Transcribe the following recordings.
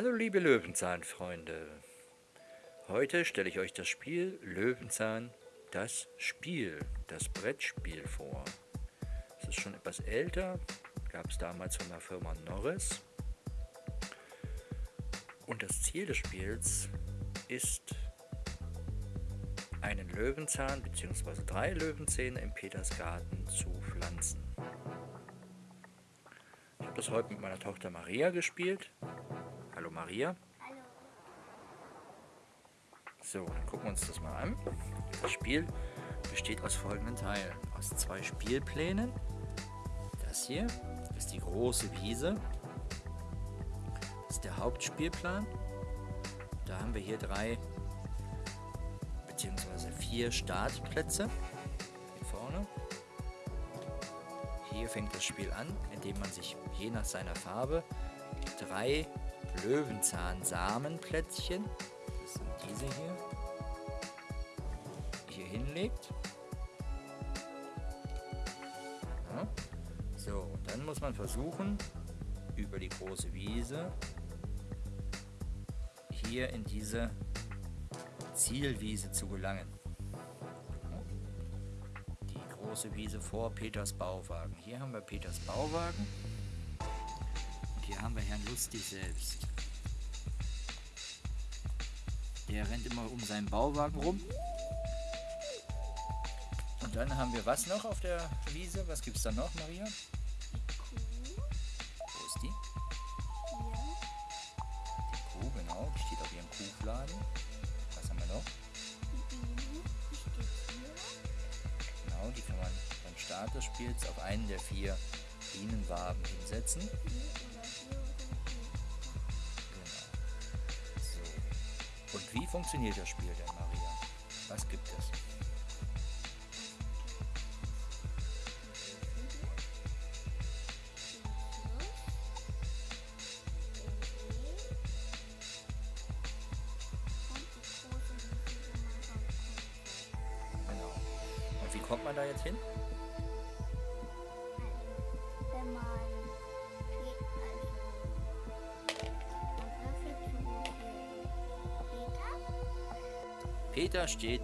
Hallo liebe Löwenzahnfreunde. Heute stelle ich euch das Spiel Löwenzahn, das Spiel, das Brettspiel vor. Es ist schon etwas älter, gab es damals von der Firma Norris. Und das Ziel des Spiels ist, einen Löwenzahn bzw. drei Löwenzähne im Petersgarten zu pflanzen. Ich habe das heute mit meiner Tochter Maria gespielt. Maria. Hallo. So, dann gucken wir uns das mal an. Das Spiel besteht aus folgenden Teilen. Aus zwei Spielplänen. Das hier ist die große Wiese. Das ist der Hauptspielplan. Da haben wir hier drei bzw. vier Startplätze. Hier vorne. Hier fängt das Spiel an, indem man sich je nach seiner Farbe drei Löwenzahn-Samenplättchen, das sind diese hier, hier hinlegt. Ja. So, und dann muss man versuchen, über die große Wiese hier in diese Zielwiese zu gelangen. Die große Wiese vor Peters Bauwagen. Hier haben wir Peters Bauwagen. Und hier haben wir Herrn Lustig selbst. Der rennt immer um seinen Bauwagen rum. Und dann haben wir was noch auf der Wiese? Was gibt es da noch, Maria? Kuh. Wo ist die? Hier. Die Kuh, genau. Die steht auf ihrem Kuhfladen. Was haben wir noch? Die Biene. Die steht hier. Genau, die kann man beim Start des Spiels auf einen der vier Bienenwaben hinsetzen. Hier Und wie funktioniert das Spiel denn, Maria? Was gibt es? Genau. Und wie kommt man da jetzt hin? Peter steht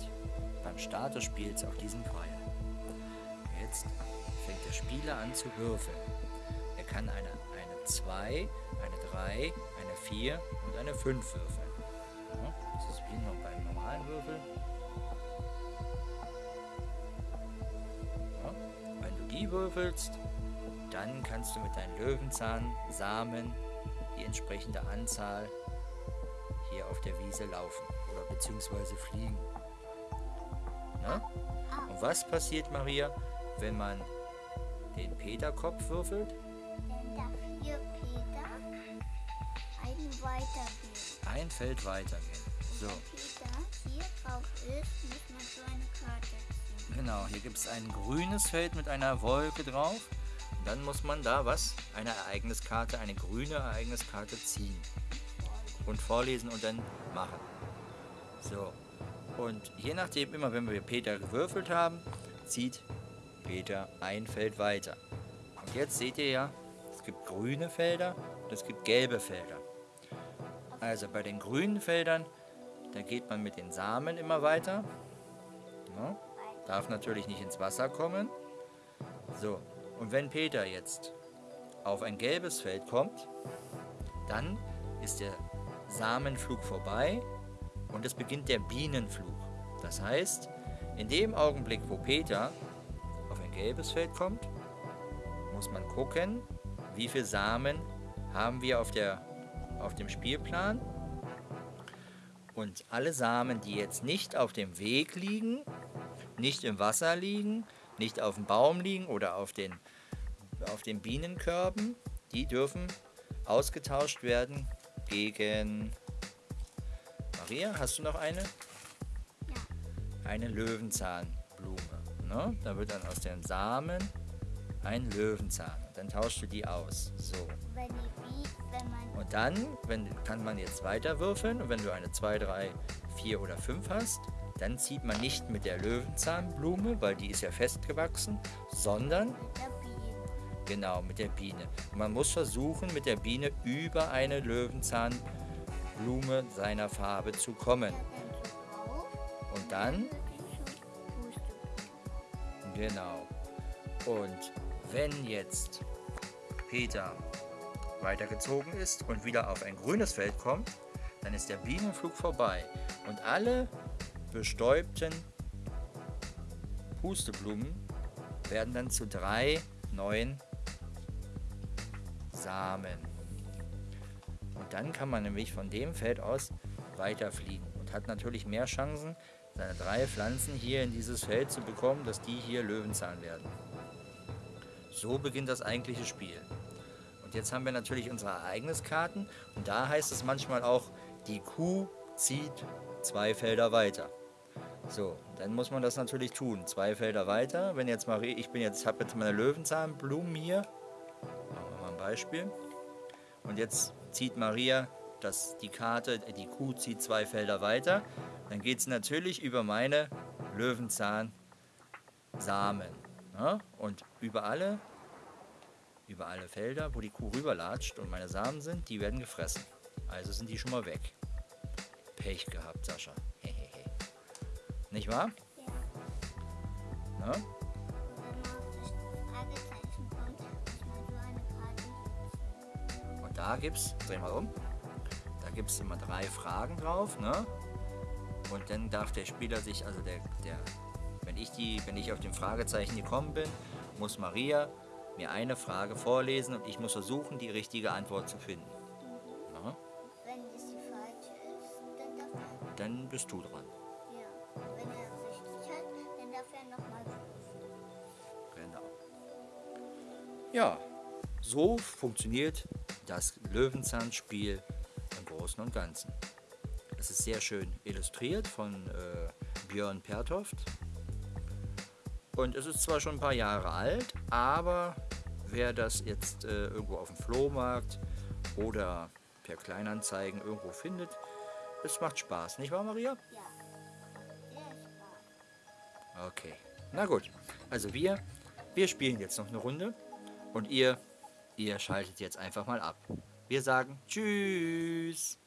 beim Start des Spiels auf diesem Pfeil. Jetzt fängt der Spieler an zu würfeln. Er kann eine, eine 2, eine 3, eine 4 und eine 5 würfeln. Ja, das ist wie noch beim normalen Würfeln. Ja, wenn du die würfelst, dann kannst du mit deinen Löwenzahn-Samen die entsprechende Anzahl hier auf der Wiese laufen oder beziehungsweise fliegen. Ne? Und was passiert, Maria, wenn man den Peterkopf würfelt? Dann darf hier Peter weitergehen. Ein Feld weitergehen. So, Wenn Peter hier drauf ist, muss man so eine Karte ziehen. genau. Hier gibt es ein grünes Feld mit einer Wolke drauf. Und dann muss man da was? Eine Ereigniskarte, eine grüne Ereigniskarte ziehen. Und vorlesen und dann machen. So. Und je nachdem, immer wenn wir Peter gewürfelt haben, zieht Peter ein Feld weiter. Und jetzt seht ihr ja, es gibt grüne Felder und es gibt gelbe Felder. Also bei den grünen Feldern, da geht man mit den Samen immer weiter. Ja, darf natürlich nicht ins Wasser kommen. So, und wenn Peter jetzt auf ein gelbes Feld kommt, dann ist der Samenflug vorbei und es beginnt der Bienenflug. Das heißt, in dem Augenblick, wo Peter auf ein gelbes Feld kommt, muss man gucken, wie viele Samen haben wir auf, der, auf dem Spielplan. Und alle Samen, die jetzt nicht auf dem Weg liegen, nicht im Wasser liegen, nicht auf dem Baum liegen oder auf den, auf den Bienenkörben, die dürfen ausgetauscht werden gegen... Maria, hast du noch eine? Ja. Eine Löwenzahnblume. Ne? Da wird dann aus den Samen ein Löwenzahn. Dann tauschst du die aus. So. Und dann wenn, kann man jetzt weiter würfeln. Und wenn du eine 2, 3, 4 oder 5 hast, dann zieht man nicht mit der Löwenzahnblume, weil die ist ja festgewachsen, sondern. Genau mit der Biene. Man muss versuchen, mit der Biene über eine Löwenzahnblume Blume seiner Farbe zu kommen. Und dann, genau. Und wenn jetzt Peter weitergezogen ist und wieder auf ein grünes Feld kommt, dann ist der Bienenflug vorbei. Und alle bestäubten Pusteblumen werden dann zu drei neuen Samen. Und dann kann man nämlich von dem Feld aus weiterfliegen und hat natürlich mehr Chancen, seine drei Pflanzen hier in dieses Feld zu bekommen, dass die hier Löwenzahn werden. So beginnt das eigentliche Spiel. Und jetzt haben wir natürlich unsere Ereigniskarten und da heißt es manchmal auch, die Kuh zieht zwei Felder weiter. So, dann muss man das natürlich tun. Zwei Felder weiter. Wenn jetzt Marie, ich bin jetzt, habe jetzt meine Löwenzahnblumen hier. Beispiel. Und jetzt zieht Maria das, die Karte, äh, die Kuh zieht zwei Felder weiter. Dann geht es natürlich über meine Löwenzahnsamen. Ne? Und über alle, über alle Felder, wo die Kuh rüberlatscht und meine Samen sind, die werden gefressen. Also sind die schon mal weg. Pech gehabt, Sascha. Hehehe. Nicht wahr? Ja. Ne? Da gibt's, dreh mal um, da gibt es immer drei Fragen drauf, ne? Und dann darf der Spieler sich, also der, der, wenn ich die, wenn ich auf dem Fragezeichen gekommen bin, muss Maria mir eine Frage vorlesen und ich muss versuchen, die richtige Antwort zu finden. Ne? Wenn es die falsche ist, dann darf er, Dann bist du dran. ja. Wenn er es richtig hat, dann darf er nochmal würfeln. Genau. Ja, so funktioniert das Löwenzahnspiel im Großen und Ganzen. Es ist sehr schön illustriert von äh, Björn Pertoft. Und es ist zwar schon ein paar Jahre alt, aber wer das jetzt äh, irgendwo auf dem Flohmarkt oder per Kleinanzeigen irgendwo findet, es macht Spaß, nicht wahr, Maria? Ja. Okay. Na gut. Also wir, wir spielen jetzt noch eine Runde und ihr, Ihr schaltet jetzt einfach mal ab. Wir sagen Tschüss.